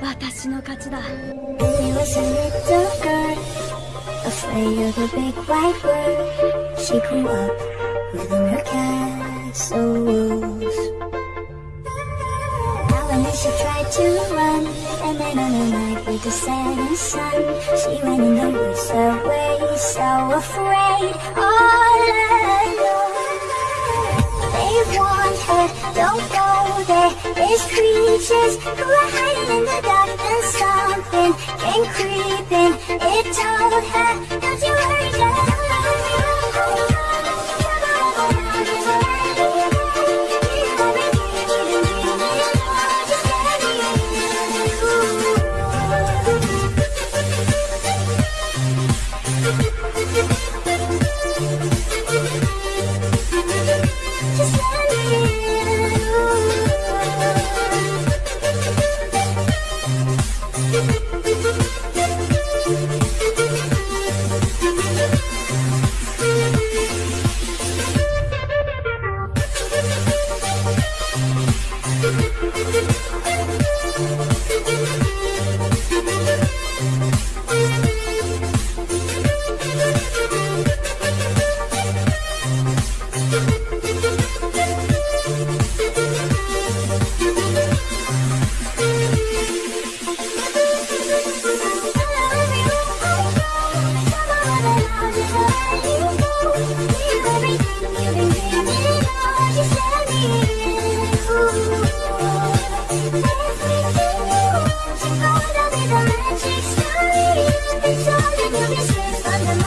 私の勝ちだ He was a little girl, afraid of a big white world. She grew up within her castle walls. Now and then she tried to run, and then on a night with the setting sun, she went in the woods away, so afraid, all alone. They warned her, don't go there. There's creatures who are hiding in the dark, and something came creeping. It told her, don't you worry, Just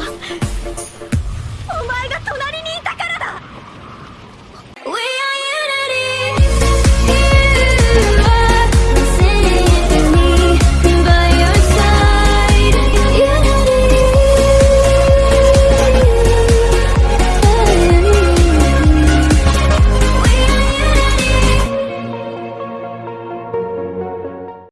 아!